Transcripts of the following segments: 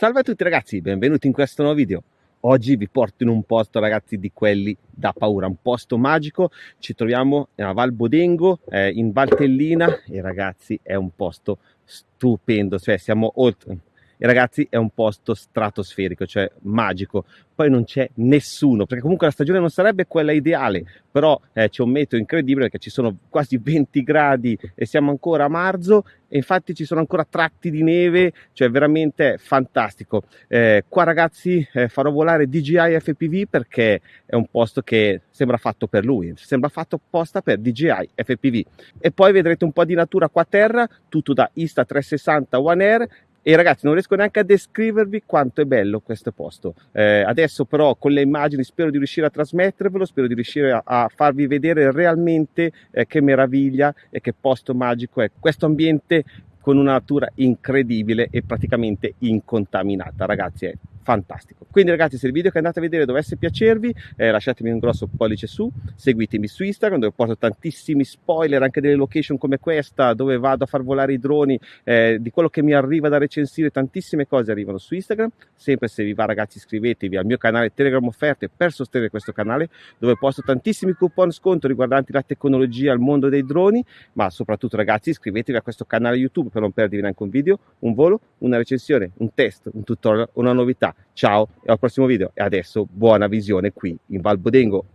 Salve a tutti ragazzi, benvenuti in questo nuovo video. Oggi vi porto in un posto ragazzi di quelli da paura, un posto magico. Ci troviamo a Val Bodengo, eh, in Valtellina e ragazzi è un posto stupendo, cioè siamo oltre, e ragazzi è un posto stratosferico, cioè magico. Poi non c'è nessuno, perché comunque la stagione non sarebbe quella ideale, però eh, c'è un meteo incredibile perché ci sono quasi 20 gradi e siamo ancora a marzo e infatti ci sono ancora tratti di neve, cioè veramente fantastico. Eh, qua ragazzi eh, farò volare DJI FPV perché è un posto che sembra fatto per lui, sembra fatto apposta per DJI FPV. E poi vedrete un po' di natura qua a terra, tutto da Insta360 One Air e ragazzi non riesco neanche a descrivervi quanto è bello questo posto. Eh, adesso però con le immagini spero di riuscire a trasmettervelo spero di riuscire a, a farvi vedere realmente eh, che meraviglia e che posto magico è questo ambiente con una natura incredibile e praticamente incontaminata. Ragazzi è fantastico. Quindi ragazzi se il video che andate a vedere dovesse piacervi eh, lasciatemi un grosso pollice su, seguitemi su Instagram dove porto tantissimi spoiler anche delle location come questa dove vado a far volare i droni, eh, di quello che mi arriva da recensire, tantissime cose arrivano su Instagram, sempre se vi va ragazzi iscrivetevi al mio canale Telegram Offerte per sostenere questo canale dove posto tantissimi coupon sconto riguardanti la tecnologia, il mondo dei droni, ma soprattutto ragazzi iscrivetevi a questo canale YouTube per non perdervi neanche un video, un volo, una recensione, un test, un tutorial, una novità ciao e al prossimo video. E adesso buona visione qui in Val Bodengo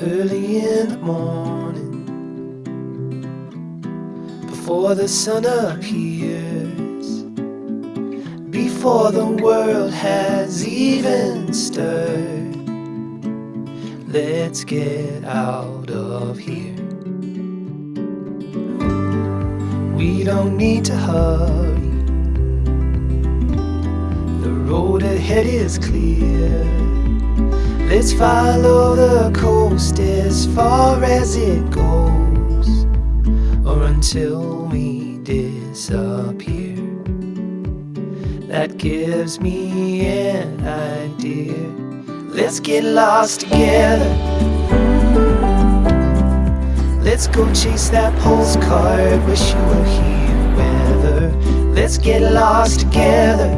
Early in the morning Before the sun appears Before the world has even stirred Let's get out of here. We don't need to hurry. The road ahead is clear. Let's follow the coast as far as it goes, or until we disappear. That gives me idea. Let's get lost together. Let's go chase that postcard. Wish you were here, weather. Let's get lost together.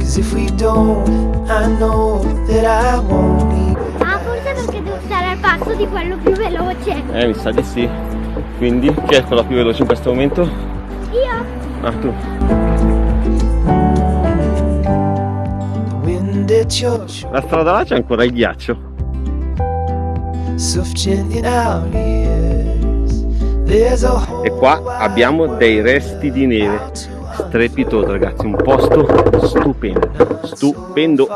Cause if we don't, I know that I won't need. Ah, forse perché devo stare al passo di quello più veloce. Eh, mi sa di sì. Quindi, chi è quello più veloce in questo momento? Io. Ah, tu. La strada là c'è ancora il ghiaccio. E qua abbiamo dei resti di neve. Strepitoso ragazzi, un posto stupendo, stupendo.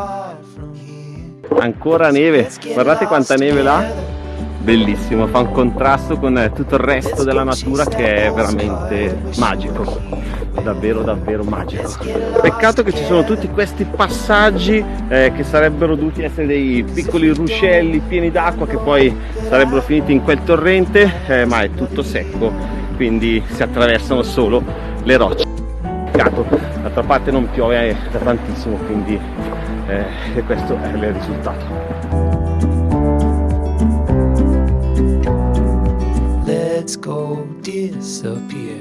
Ancora neve, guardate quanta neve là bellissimo, fa un contrasto con tutto il resto della natura che è veramente magico, davvero davvero magico. Peccato che ci sono tutti questi passaggi eh, che sarebbero dovuti essere dei piccoli ruscelli pieni d'acqua che poi sarebbero finiti in quel torrente, eh, ma è tutto secco, quindi si attraversano solo le rocce. Peccato, d'altra parte non piove da tantissimo, quindi eh, questo è il risultato. Let's go disappear.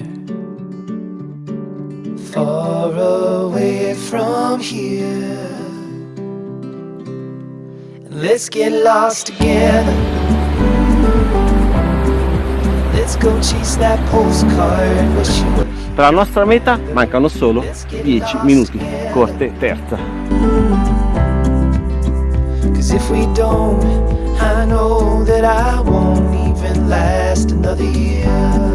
Far away from here. And Let's get lost together. Let's go chase that postcard. Wish you per la nostra meta mancano solo 10 minuti, corte terza. Cause if we don't, I know that I won't even last another year